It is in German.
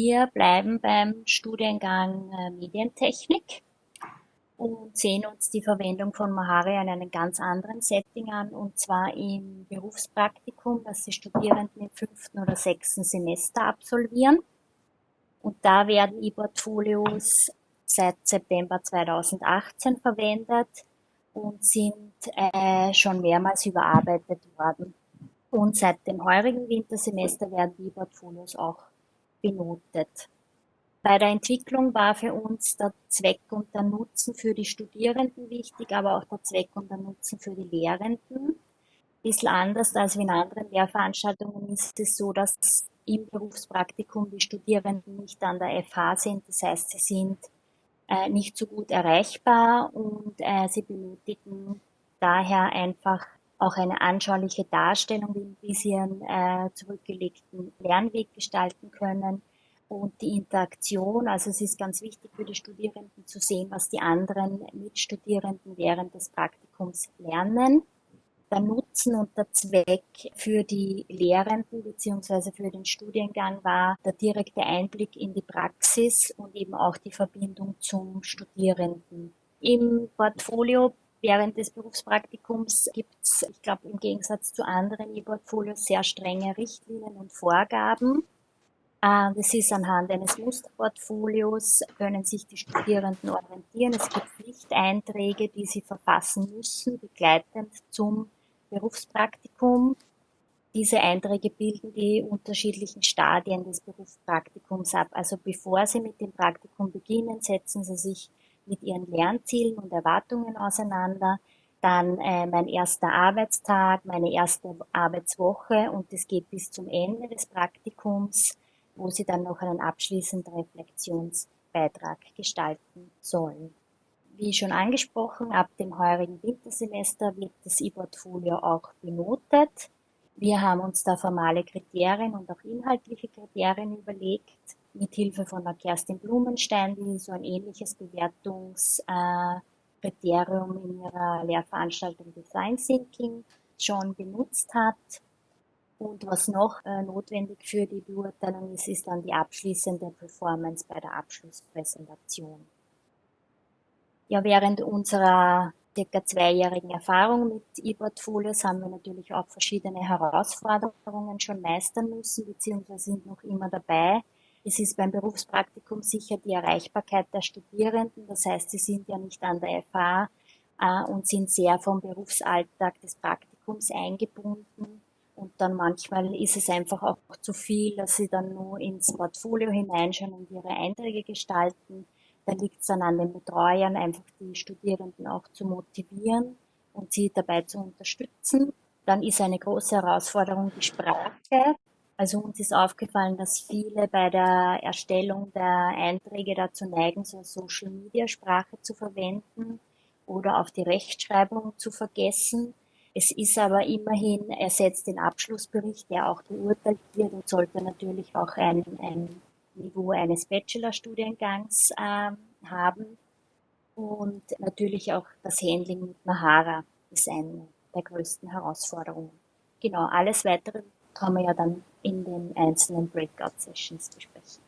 Wir bleiben beim Studiengang äh, Medientechnik und sehen uns die Verwendung von Mahara in einem ganz anderen Setting an, und zwar im Berufspraktikum, das die Studierenden im fünften oder sechsten Semester absolvieren. Und da werden E-Portfolios seit September 2018 verwendet und sind äh, schon mehrmals überarbeitet worden. Und seit dem heurigen Wintersemester werden die Portfolios auch benotet. Bei der Entwicklung war für uns der Zweck und der Nutzen für die Studierenden wichtig, aber auch der Zweck und der Nutzen für die Lehrenden. Ein bisschen anders als in anderen Lehrveranstaltungen ist es so, dass im Berufspraktikum die Studierenden nicht an der FH sind. Das heißt, sie sind äh, nicht so gut erreichbar und äh, sie benötigen daher einfach auch eine anschauliche Darstellung, sie ihren äh, zurückgelegten Lernweg gestalten können und die Interaktion. Also es ist ganz wichtig für die Studierenden zu sehen, was die anderen Mitstudierenden während des Praktikums lernen. Der Nutzen und der Zweck für die Lehrenden bzw. für den Studiengang war der direkte Einblick in die Praxis und eben auch die Verbindung zum Studierenden. Im Portfolio während des Berufspraktikums gibt es, ich glaube, im Gegensatz zu anderen E-Portfolios sehr strenge Richtlinien und Vorgaben. Äh, das ist anhand eines Musterportfolios, können sich die Studierenden orientieren. Es gibt Pflichteinträge, die sie verfassen müssen, begleitend zum Berufspraktikum. Diese Einträge bilden die unterschiedlichen Stadien des Berufspraktikums ab. Also bevor Sie mit dem Praktikum beginnen, setzen Sie sich mit Ihren Lernzielen und Erwartungen auseinander. Dann äh, mein erster Arbeitstag, meine erste Arbeitswoche und es geht bis zum Ende des Praktikums, wo Sie dann noch einen abschließenden Reflexionsbeitrag gestalten sollen. Wie schon angesprochen, ab dem heurigen Wintersemester wird das E-Portfolio auch benotet. Wir haben uns da formale Kriterien und auch inhaltliche Kriterien überlegt, mit Hilfe von der Kerstin Blumenstein, die so ein ähnliches Bewertungskriterium in ihrer Lehrveranstaltung Design Thinking schon benutzt hat. Und was noch äh, notwendig für die Beurteilung ist, ist dann die abschließende Performance bei der Abschlusspräsentation. Ja, während unserer circa zweijährigen Erfahrung mit E-Portfolios haben wir natürlich auch verschiedene Herausforderungen schon meistern müssen, beziehungsweise sind noch immer dabei. Es ist beim Berufspraktikum sicher die Erreichbarkeit der Studierenden. Das heißt, sie sind ja nicht an der FH äh, und sind sehr vom Berufsalltag des Praktikums eingebunden. Und dann manchmal ist es einfach auch zu viel, dass sie dann nur ins Portfolio hineinschauen und ihre Einträge gestalten. Da liegt es dann an den Betreuern, einfach die Studierenden auch zu motivieren und sie dabei zu unterstützen. Dann ist eine große Herausforderung die Sprache. Also uns ist aufgefallen, dass viele bei der Erstellung der Einträge dazu neigen, so Social Media Sprache zu verwenden oder auch die Rechtschreibung zu vergessen. Es ist aber immerhin, ersetzt den Abschlussbericht, der auch beurteilt wird und sollte natürlich auch ein, ein Niveau eines Bachelorstudiengangs äh, haben. Und natürlich auch das Handling mit Mahara ist eine der größten Herausforderungen. Genau, alles weitere kann man ja dann in den einzelnen Breakout-Sessions besprechen.